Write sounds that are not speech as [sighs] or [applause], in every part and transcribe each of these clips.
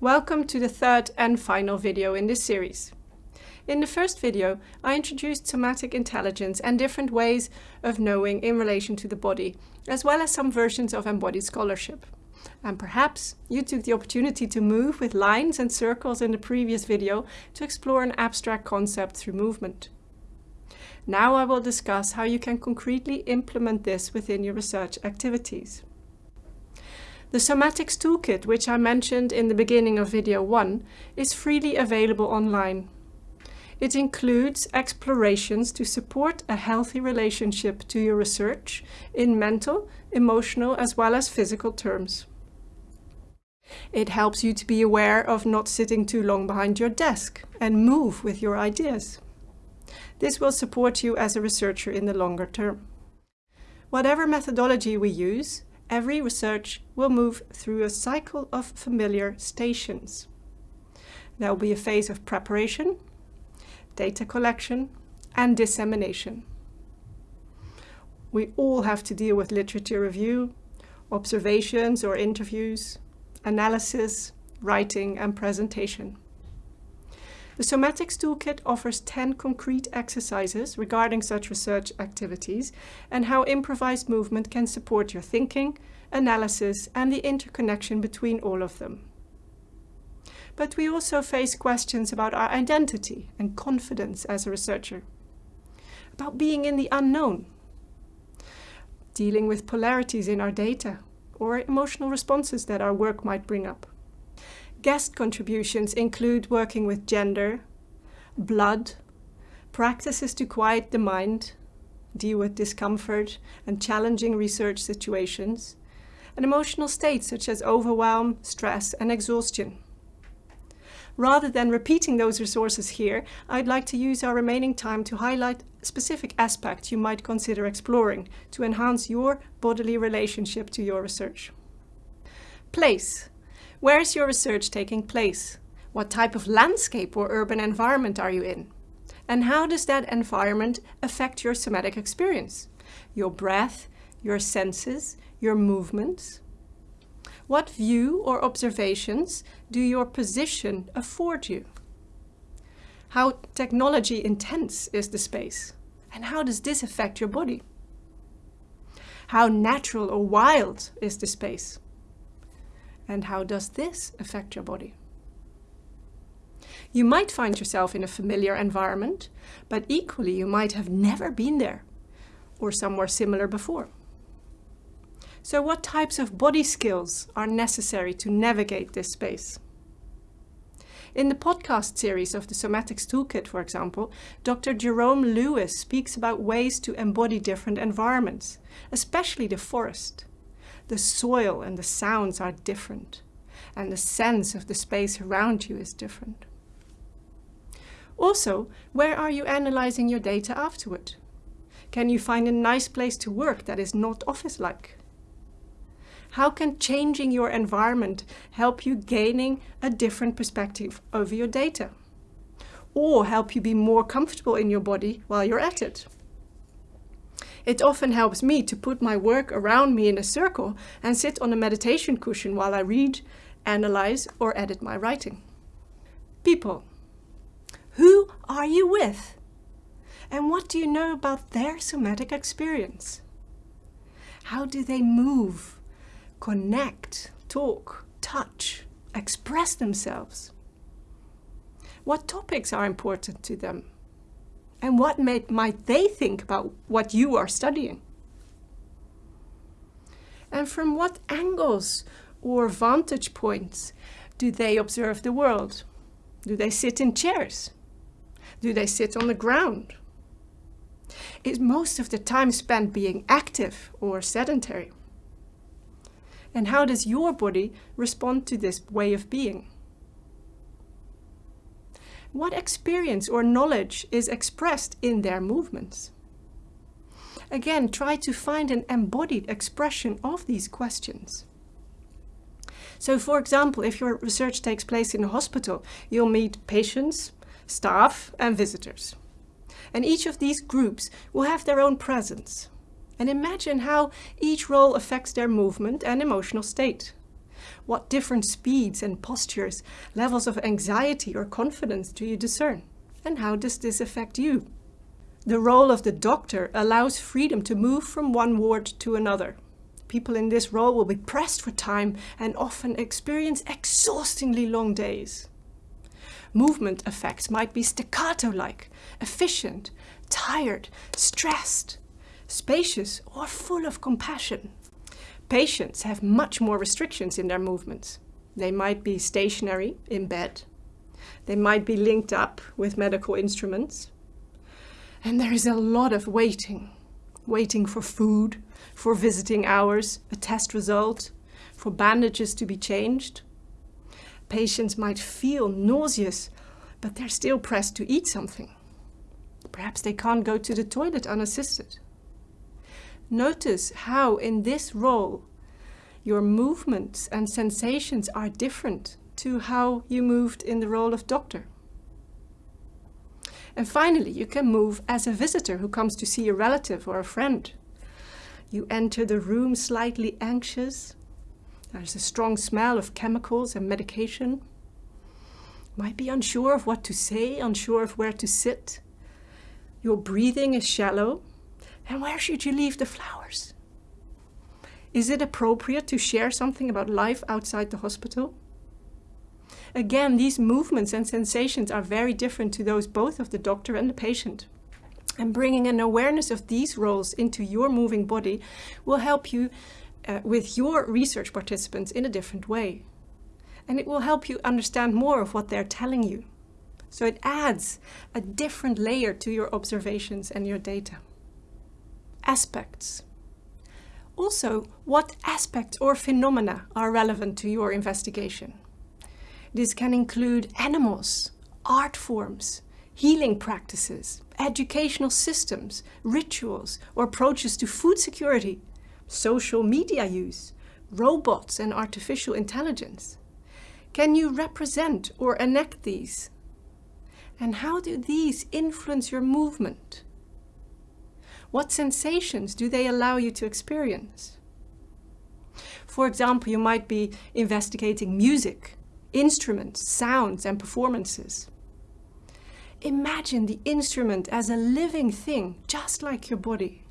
Welcome to the third and final video in this series. In the first video, I introduced somatic intelligence and different ways of knowing in relation to the body, as well as some versions of embodied scholarship. And perhaps you took the opportunity to move with lines and circles in the previous video to explore an abstract concept through movement. Now I will discuss how you can concretely implement this within your research activities. The Somatics Toolkit, which I mentioned in the beginning of video 1, is freely available online. It includes explorations to support a healthy relationship to your research in mental, emotional as well as physical terms. It helps you to be aware of not sitting too long behind your desk and move with your ideas. This will support you as a researcher in the longer term. Whatever methodology we use, every research will move through a cycle of familiar stations. There will be a phase of preparation, data collection and dissemination. We all have to deal with literature review, observations or interviews, analysis, writing and presentation. The Somatics Toolkit offers 10 concrete exercises regarding such research activities and how improvised movement can support your thinking, analysis and the interconnection between all of them but we also face questions about our identity and confidence as a researcher, about being in the unknown, dealing with polarities in our data, or emotional responses that our work might bring up. Guest contributions include working with gender, blood, practices to quiet the mind, deal with discomfort and challenging research situations, and emotional states such as overwhelm, stress and exhaustion. Rather than repeating those resources here, I'd like to use our remaining time to highlight specific aspects you might consider exploring to enhance your bodily relationship to your research. Place. Where is your research taking place? What type of landscape or urban environment are you in? And how does that environment affect your somatic experience? Your breath, your senses, your movements? What view or observations do your position afford you? How technology intense is the space? And how does this affect your body? How natural or wild is the space? And how does this affect your body? You might find yourself in a familiar environment, but equally you might have never been there or somewhere similar before. So what types of body skills are necessary to navigate this space? In the podcast series of the Somatics Toolkit, for example, Dr. Jerome Lewis speaks about ways to embody different environments, especially the forest. The soil and the sounds are different, and the sense of the space around you is different. Also, where are you analyzing your data afterward? Can you find a nice place to work that is not office-like? How can changing your environment help you gaining a different perspective over your data? Or help you be more comfortable in your body while you're at it? It often helps me to put my work around me in a circle and sit on a meditation cushion while I read, analyze or edit my writing. People. Who are you with? And what do you know about their somatic experience? How do they move? connect, talk, touch, express themselves? What topics are important to them? And what may, might they think about what you are studying? And from what angles or vantage points do they observe the world? Do they sit in chairs? Do they sit on the ground? Is most of the time spent being active or sedentary? And how does your body respond to this way of being? What experience or knowledge is expressed in their movements? Again, try to find an embodied expression of these questions. So for example, if your research takes place in a hospital, you'll meet patients, staff and visitors. And each of these groups will have their own presence and imagine how each role affects their movement and emotional state. What different speeds and postures, levels of anxiety or confidence do you discern? And how does this affect you? The role of the doctor allows freedom to move from one ward to another. People in this role will be pressed for time and often experience exhaustingly long days. Movement effects might be staccato-like, efficient, tired, stressed, spacious or full of compassion. Patients have much more restrictions in their movements. They might be stationary in bed. They might be linked up with medical instruments. And there is a lot of waiting. Waiting for food, for visiting hours, a test result, for bandages to be changed. Patients might feel nauseous, but they're still pressed to eat something. Perhaps they can't go to the toilet unassisted. Notice how in this role your movements and sensations are different to how you moved in the role of doctor. And finally, you can move as a visitor who comes to see a relative or a friend. You enter the room slightly anxious. There's a strong smell of chemicals and medication. Might be unsure of what to say, unsure of where to sit. Your breathing is shallow. And where should you leave the flowers? Is it appropriate to share something about life outside the hospital? Again, these movements and sensations are very different to those both of the doctor and the patient. And bringing an awareness of these roles into your moving body will help you uh, with your research participants in a different way. And it will help you understand more of what they're telling you. So it adds a different layer to your observations and your data. Aspects. Also, what aspects or phenomena are relevant to your investigation? This can include animals, art forms, healing practices, educational systems, rituals or approaches to food security, social media use, robots and artificial intelligence. Can you represent or enact these? And how do these influence your movement? What sensations do they allow you to experience? For example, you might be investigating music, instruments, sounds and performances. Imagine the instrument as a living thing, just like your body.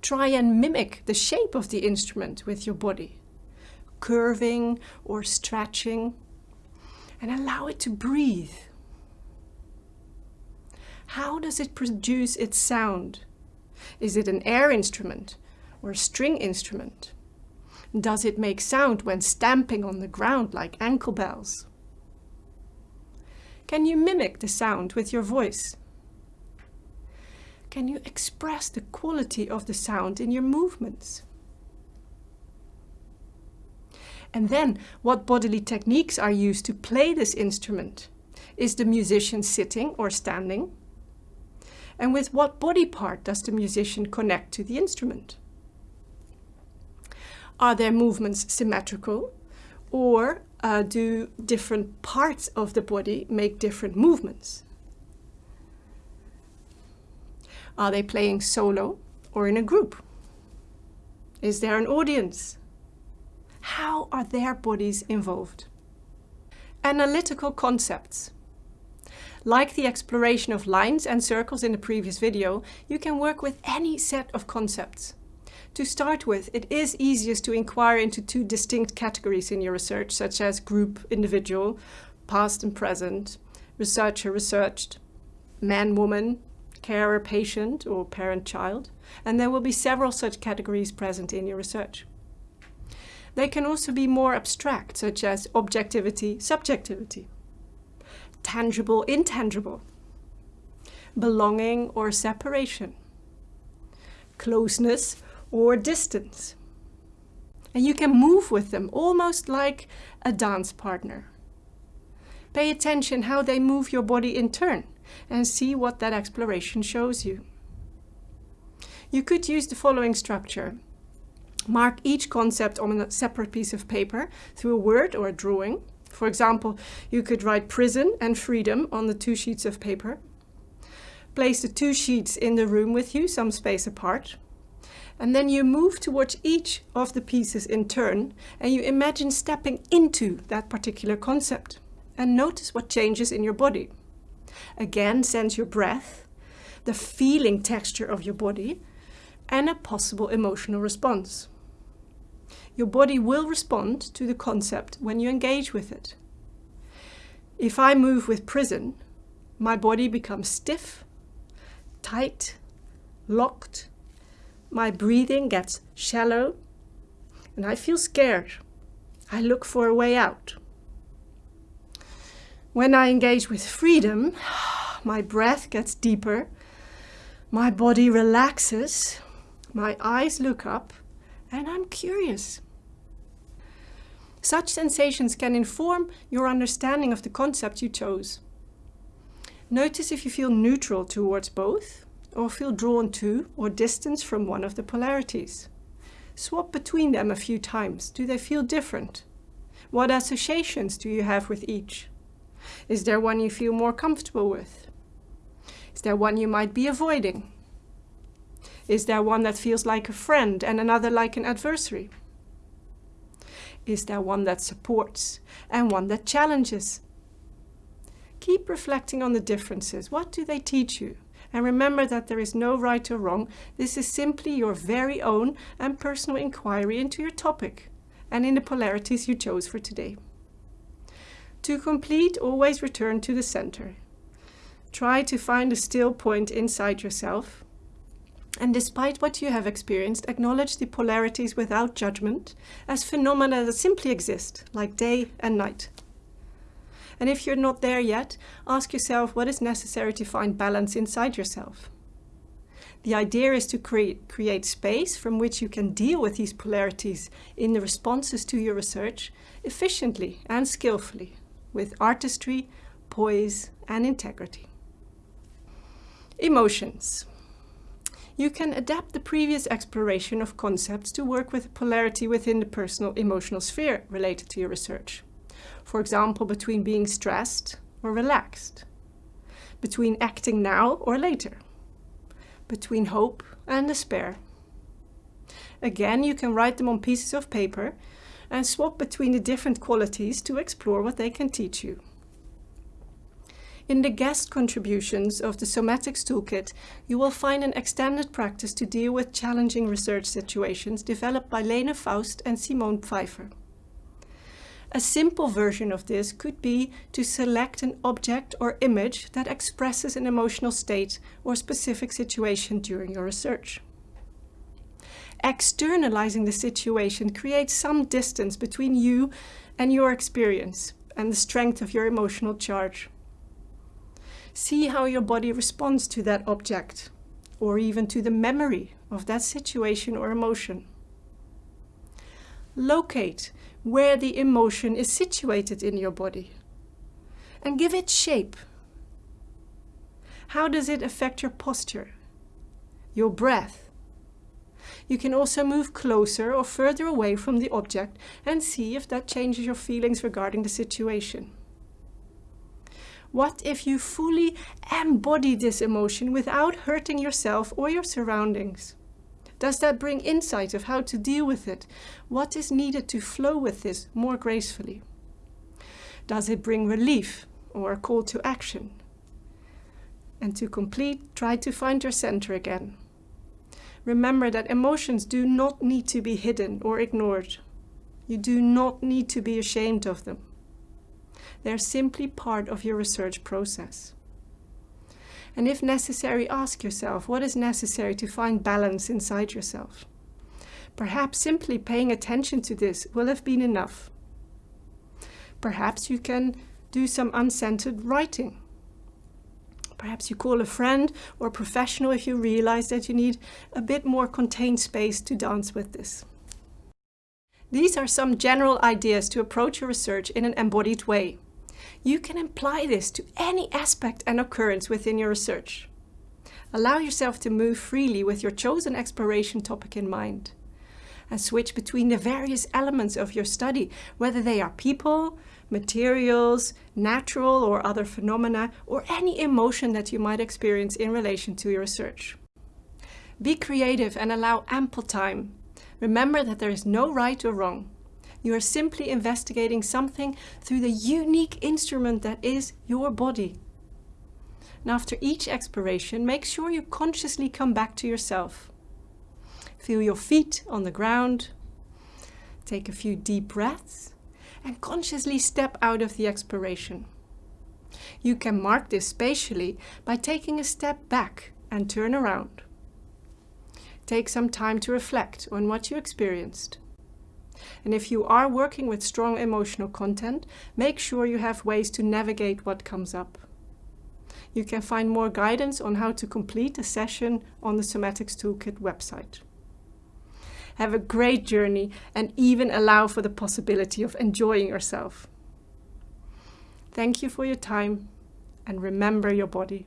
Try and mimic the shape of the instrument with your body, curving or stretching, and allow it to breathe. How does it produce its sound? Is it an air instrument or a string instrument? Does it make sound when stamping on the ground like ankle bells? Can you mimic the sound with your voice? Can you express the quality of the sound in your movements? And then, what bodily techniques are used to play this instrument? Is the musician sitting or standing? And with what body part does the musician connect to the instrument? Are their movements symmetrical or uh, do different parts of the body make different movements? Are they playing solo or in a group? Is there an audience? How are their bodies involved? Analytical concepts. Like the exploration of lines and circles in the previous video, you can work with any set of concepts. To start with, it is easiest to inquire into two distinct categories in your research, such as group, individual, past and present, researcher, researched, man, woman, carer, patient, or parent, child. And there will be several such categories present in your research. They can also be more abstract, such as objectivity, subjectivity, tangible, intangible, belonging or separation, closeness or distance. And you can move with them almost like a dance partner. Pay attention how they move your body in turn and see what that exploration shows you. You could use the following structure. Mark each concept on a separate piece of paper through a word or a drawing. For example, you could write prison and freedom on the two sheets of paper. Place the two sheets in the room with you, some space apart And then you move towards each of the pieces in turn and you imagine stepping into that particular concept and notice what changes in your body. Again, sense your breath, the feeling texture of your body and a possible emotional response. Your body will respond to the concept when you engage with it. If I move with prison, my body becomes stiff, tight, locked, my breathing gets shallow and I feel scared. I look for a way out. When I engage with freedom, [sighs] my breath gets deeper, my body relaxes, my eyes look up, and I'm curious. Such sensations can inform your understanding of the concept you chose. Notice if you feel neutral towards both or feel drawn to or distance from one of the polarities. Swap between them a few times. Do they feel different? What associations do you have with each? Is there one you feel more comfortable with? Is there one you might be avoiding? Is there one that feels like a friend and another like an adversary? Is there one that supports and one that challenges? Keep reflecting on the differences. What do they teach you? And remember that there is no right or wrong. This is simply your very own and personal inquiry into your topic and in the polarities you chose for today. To complete, always return to the center. Try to find a still point inside yourself. And despite what you have experienced, acknowledge the polarities without judgment as phenomena that simply exist, like day and night. And if you're not there yet, ask yourself what is necessary to find balance inside yourself. The idea is to create, create space from which you can deal with these polarities in the responses to your research efficiently and skillfully, with artistry, poise and integrity. Emotions. You can adapt the previous exploration of concepts to work with polarity within the personal emotional sphere related to your research for example, between being stressed or relaxed, between acting now or later, between hope and despair. Again, you can write them on pieces of paper and swap between the different qualities to explore what they can teach you. In the guest contributions of the Somatics Toolkit, you will find an extended practice to deal with challenging research situations developed by Lena Faust and Simone Pfeiffer. A simple version of this could be to select an object or image that expresses an emotional state or specific situation during your research. Externalizing the situation creates some distance between you and your experience and the strength of your emotional charge. See how your body responds to that object or even to the memory of that situation or emotion. Locate where the emotion is situated in your body and give it shape. How does it affect your posture, your breath? You can also move closer or further away from the object and see if that changes your feelings regarding the situation. What if you fully embody this emotion without hurting yourself or your surroundings? Does that bring insight of how to deal with it? What is needed to flow with this more gracefully? Does it bring relief or a call to action? And to complete, try to find your center again. Remember that emotions do not need to be hidden or ignored. You do not need to be ashamed of them. They're simply part of your research process. And if necessary, ask yourself what is necessary to find balance inside yourself. Perhaps simply paying attention to this will have been enough. Perhaps you can do some uncentered writing. Perhaps you call a friend or professional if you realize that you need a bit more contained space to dance with this. These are some general ideas to approach your research in an embodied way you can apply this to any aspect and occurrence within your research. Allow yourself to move freely with your chosen exploration topic in mind and switch between the various elements of your study, whether they are people, materials, natural or other phenomena, or any emotion that you might experience in relation to your research. Be creative and allow ample time. Remember that there is no right or wrong. You are simply investigating something through the unique instrument that is your body. And after each exploration, make sure you consciously come back to yourself. Feel your feet on the ground. Take a few deep breaths and consciously step out of the exploration. You can mark this spatially by taking a step back and turn around. Take some time to reflect on what you experienced. And if you are working with strong emotional content, make sure you have ways to navigate what comes up. You can find more guidance on how to complete a session on the Somatics Toolkit website. Have a great journey and even allow for the possibility of enjoying yourself. Thank you for your time and remember your body.